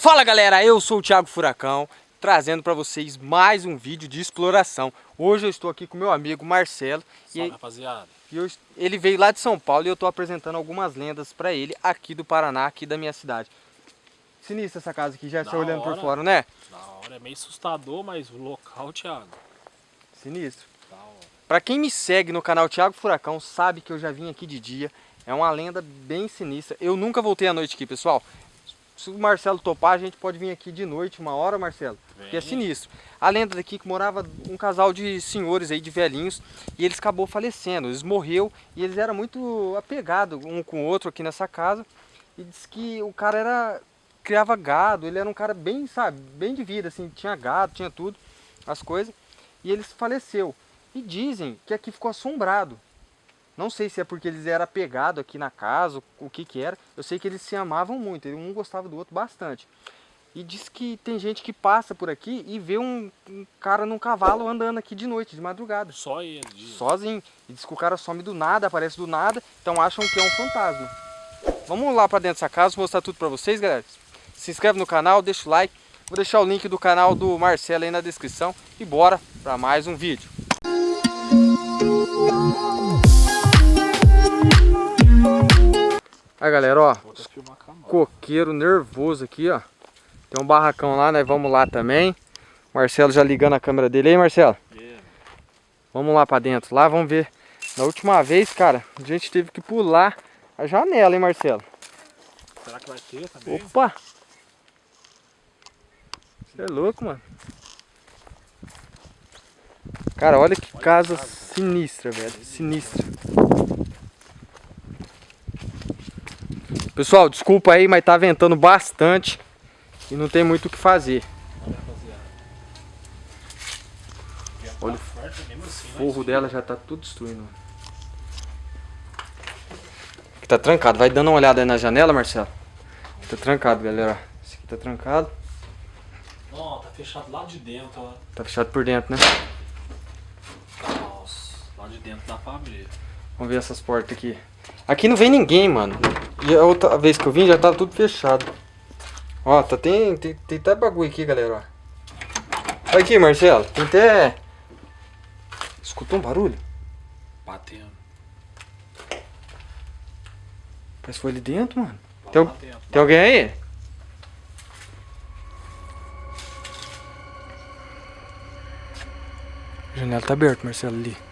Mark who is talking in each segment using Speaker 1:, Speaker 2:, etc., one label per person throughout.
Speaker 1: Fala galera, eu sou o Thiago Furacão, trazendo para vocês mais um vídeo de exploração. Hoje eu estou aqui com meu amigo Marcelo.
Speaker 2: Salve, e, rapaziada.
Speaker 1: E eu, ele veio lá de São Paulo e eu estou apresentando algumas lendas para ele aqui do Paraná, aqui da minha cidade. Sinistra essa casa aqui, já está olhando por fora, né?
Speaker 2: Da hora, é meio assustador, mas o local, Thiago.
Speaker 1: Sinistro. Para quem me segue no canal Thiago Furacão, sabe que eu já vim aqui de dia. É uma lenda bem sinistra. Eu nunca voltei à noite aqui, pessoal se o Marcelo topar, a gente pode vir aqui de noite, uma hora, Marcelo, Vem. que é sinistro. A lenda daqui que morava um casal de senhores aí, de velhinhos, e eles acabou falecendo, eles morreu e eles eram muito apegados um com o outro aqui nessa casa. E diz que o cara era criava gado, ele era um cara bem, sabe, bem de vida, assim, tinha gado, tinha tudo, as coisas, e ele faleceu. E dizem que aqui ficou assombrado. Não sei se é porque eles eram apegados aqui na casa, o que que era. Eu sei que eles se amavam muito, um gostava do outro bastante. E diz que tem gente que passa por aqui e vê um, um cara num cavalo andando aqui de noite, de madrugada.
Speaker 2: Só ele?
Speaker 1: Sozinho. E diz que o cara some do nada, aparece do nada, então acham que é um fantasma. Vamos lá pra dentro dessa casa, mostrar tudo pra vocês, galera. Se inscreve no canal, deixa o like. Vou deixar o link do canal do Marcelo aí na descrição. E bora pra mais um vídeo. Aí galera, ó, coqueiro nervoso aqui, ó. Tem um barracão lá, nós vamos lá também. Marcelo já ligando a câmera dele aí, Marcelo. Yeah. Vamos lá pra dentro, lá vamos ver. Na última vez, cara, a gente teve que pular a janela, hein, Marcelo?
Speaker 2: Será que vai ter também?
Speaker 1: Opa! Você é louco, mano. Cara, olha que olha casa, casa sinistra, velho. Sinistra. Pessoal, desculpa aí, mas tá ventando bastante e não tem muito o que fazer. Olha o forro dela já tá tudo destruindo. Tá trancado. Vai dando uma olhada aí na janela, Marcelo. Tá trancado, galera. Esse aqui tá trancado.
Speaker 2: Não, tá fechado lá de dentro, ó.
Speaker 1: Tá fechado por dentro, né?
Speaker 2: Nossa, lá de dentro dá pra abrir.
Speaker 1: Vamos ver essas portas aqui. Aqui não vem ninguém, mano. E a outra vez que eu vim já tava tudo fechado. Ó, tá, tem, tem, tem até bagulho aqui, galera, ó. Olha aqui, Marcelo. Tem até... Escutou um barulho?
Speaker 2: Batendo.
Speaker 1: Parece que foi ali dentro, mano. Tá tem, batendo, tem alguém aí? A janela tá aberta, Marcelo, ali.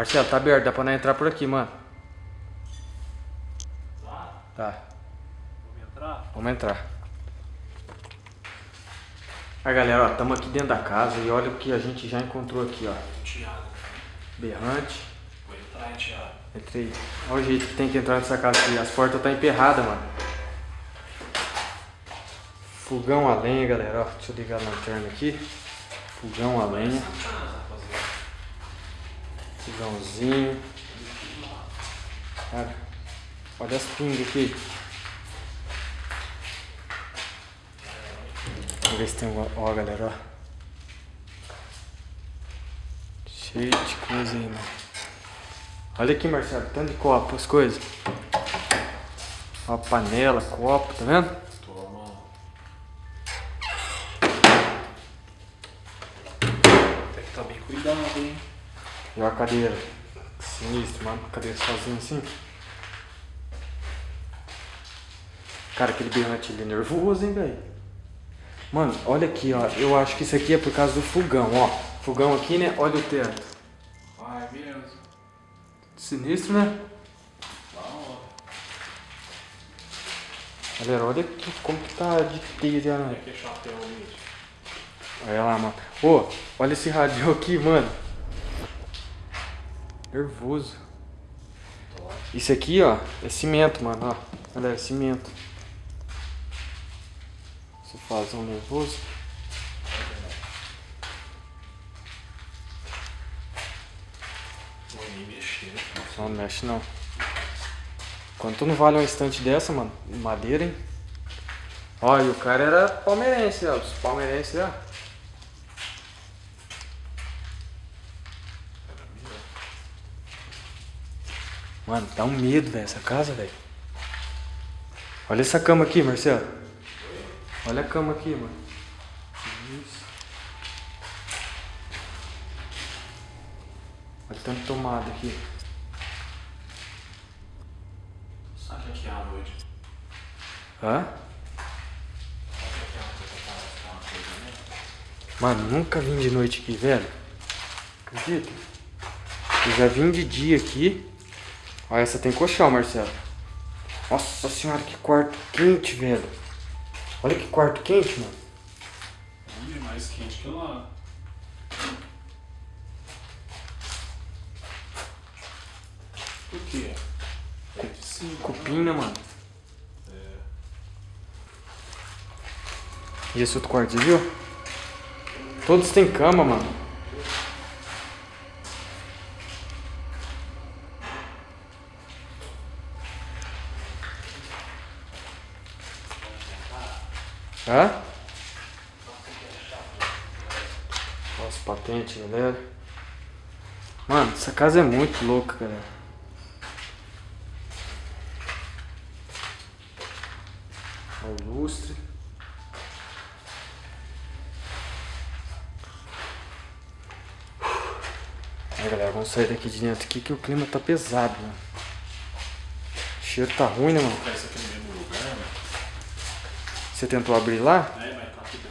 Speaker 1: Marcelo, tá aberto, dá pra não entrar por aqui, mano.
Speaker 2: Tá?
Speaker 1: Tá.
Speaker 2: Vamos entrar?
Speaker 1: Vamos entrar. Aí galera, ó, estamos aqui dentro da casa e olha o que a gente já encontrou aqui, ó.
Speaker 2: Tiago.
Speaker 1: Berrante.
Speaker 2: Vou entrar, hein, Tiago.
Speaker 1: Entrei. Olha o jeito que tem que entrar nessa casa aqui. As portas tá emperradas, mano. Fogão a lenha, galera, ó. Deixa eu ligar a lanterna aqui. Fogão a lenha. Fogãozinho. Cara, olha as pingas aqui. Vamos ver se tem alguma... Ó, galera, ó. Cheio de coisa aí, mano. Olha aqui, Marcelo, tanto de copo, as coisas. Ó, panela, copo, tá vendo?
Speaker 2: Toma. Tem que estar tá bem cuidado, hein?
Speaker 1: E a cadeira. Sinistro, mano. Cadeira sozinha assim. Cara, aquele berrante ali é nervoso, hein, velho. Mano, olha aqui, ó. Eu acho que isso aqui é por causa do fogão, ó. Fogão aqui, né? Olha o teto.
Speaker 2: Ah, é mesmo.
Speaker 1: Sinistro, né? Galera, olha aqui como que tá de teia, né? Olha lá, mano. Ô, olha esse rádio aqui, mano. Nervoso. Isso aqui, ó, é cimento, mano, ó. Galera, é cimento. Você faz um nervoso. Só não mexe não. Quanto não vale um estante dessa, mano? Madeira, hein? Ó, e o cara era palmeirense, ó. Os palmeirenses, ó. Mano, dá um medo, velho, essa casa, velho. Olha essa cama aqui, Marcelo. Olha a cama aqui, mano. Isso. Olha o tanto tomada aqui.
Speaker 2: Sabe aqui à noite?
Speaker 1: Hã?
Speaker 2: Sabe aqui à noite né?
Speaker 1: Mano, nunca vim de noite aqui, velho. Acredita? Eu já vim de dia aqui. Olha, essa tem colchão, Marcelo. Nossa senhora, que quarto quente, velho. Olha que quarto quente, mano.
Speaker 2: Ih, mais quente que lá. Por quê? É de cima.
Speaker 1: Cupim, né, mano?
Speaker 2: É.
Speaker 1: E esse outro quarto, você viu? Todos têm cama, mano. Hã? Nossa, patente, galera. Mano, essa casa é muito louca, galera. Olha o lustre. Aí galera, vamos sair daqui de dentro aqui que o clima tá pesado, mano. O cheiro tá ruim, né, mano?
Speaker 2: Né?
Speaker 1: Você tentou abrir lá?
Speaker 2: É, mas tá tudo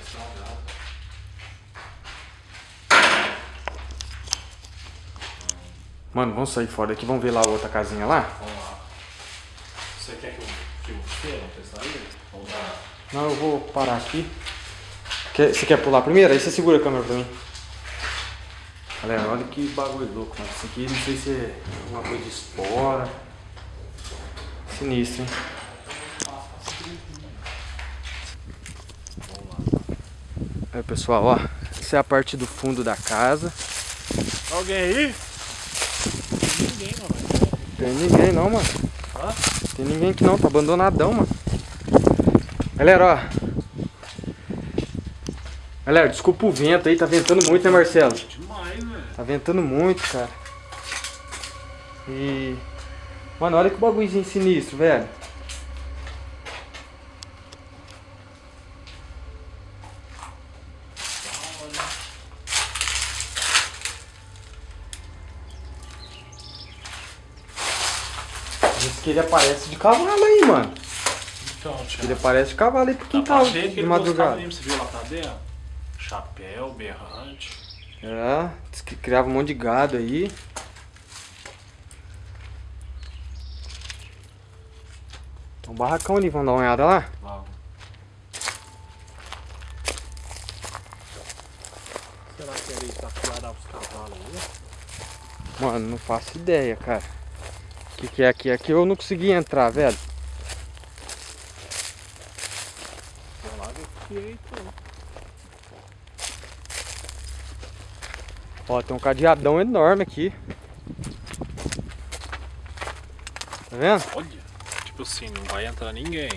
Speaker 1: Mano, vamos sair fora daqui, vamos ver lá a outra casinha lá?
Speaker 2: Vamos lá. Você quer que eu aí? Ou dá?
Speaker 1: Não, eu vou parar aqui. Quer- você quer pular primeiro? Aí você segura a câmera pra mim. Galera, olha que bagulho louco, mano. Isso aqui não sei se é alguma coisa de espora. Sinistro, hein? Aí, pessoal, ó. Essa é a parte do fundo da casa.
Speaker 2: Alguém aí? Ninguém, mano.
Speaker 1: Tem ninguém não, mano.
Speaker 2: Hã?
Speaker 1: Tem ninguém aqui não, tá abandonadão, mano. Galera, ó. Galera, desculpa o vento aí, tá ventando muito, né, Marcelo?
Speaker 2: Demais, velho.
Speaker 1: Tá ventando muito, cara. E. Mano, olha que bagulhozinho sinistro, velho. Diz que ele aparece de cavalo aí, mano.
Speaker 2: Então,
Speaker 1: Ele
Speaker 2: Thiago.
Speaker 1: aparece de cavalo aí pro quintal
Speaker 2: que
Speaker 1: de
Speaker 2: ele
Speaker 1: madrugada.
Speaker 2: mesmo, você viu lá tá dentro? Chapéu, berrante.
Speaker 1: É, diz que criava um monte de gado aí. Tem um barracão ali, vamos dar uma olhada lá?
Speaker 2: Lá. Será que ele tá os cavalos aí?
Speaker 1: Mano, não faço ideia, cara. O que, que é aqui? Aqui eu não consegui entrar, velho. Ó, tem um cadeadão enorme aqui. Tá vendo?
Speaker 2: Olha, tipo assim, não vai entrar ninguém.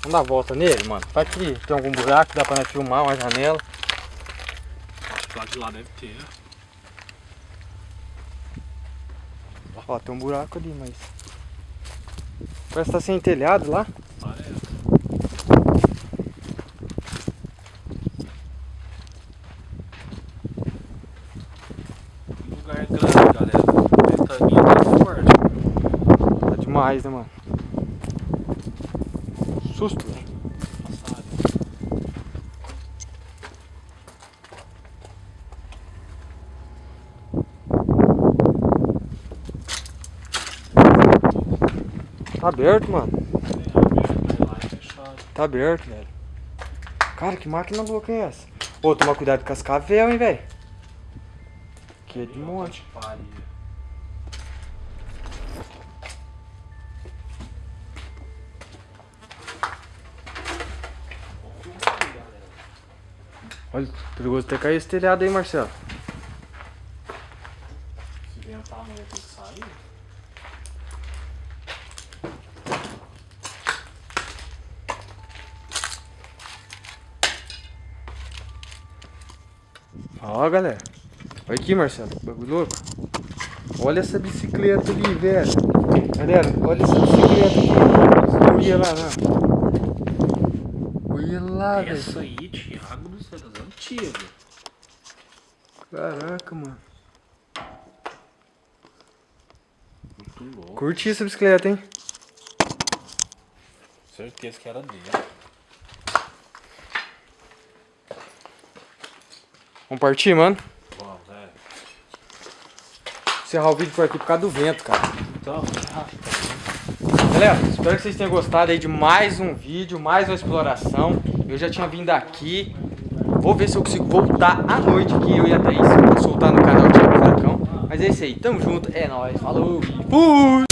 Speaker 1: Vamos dar a volta nele, mano. Vai que tem algum buraco, dá pra nós filmar uma janela.
Speaker 2: Acho que lá de lá deve ter.
Speaker 1: Ó, tem um buraco ali, mas... Parece que tá sem telhado lá.
Speaker 2: Parece. Lugar grande, galera. Ventaninha tá forte.
Speaker 1: Tá demais, né, mano? Susto, velho.
Speaker 2: Passado.
Speaker 1: Tá aberto, mano. Tá aberto, velho. Cara, que máquina louca é essa? Ô, toma cuidado com as cavel, hein, velho. Que é de monte. Olha, perigoso até cair esse telhado aí, Marcelo.
Speaker 2: Se ventar amanhã tem que sair.
Speaker 1: Ó, galera. Olha aqui, Marcelo. Bagulho louco. Olha essa bicicleta ali, velho. Galera, olha essa bicicleta aqui. Olha lá, lá. Olha lá, velho.
Speaker 2: Essa aí, Thiago do céu, das antigas.
Speaker 1: Caraca, mano.
Speaker 2: Muito louco.
Speaker 1: Curti essa bicicleta, hein?
Speaker 2: Certeza que era dele.
Speaker 1: Vamos partir, mano? Encerrar o vídeo por aqui por causa do vento, cara.
Speaker 2: Então,
Speaker 1: Galera, espero que vocês tenham gostado aí de mais um vídeo, mais uma exploração. Eu já tinha vindo aqui. Vou ver se eu consigo voltar à noite aqui, eu e a Thaís, soltar no canal Thiago Furacão. Mas é isso aí, tamo junto, é nóis, falou fui!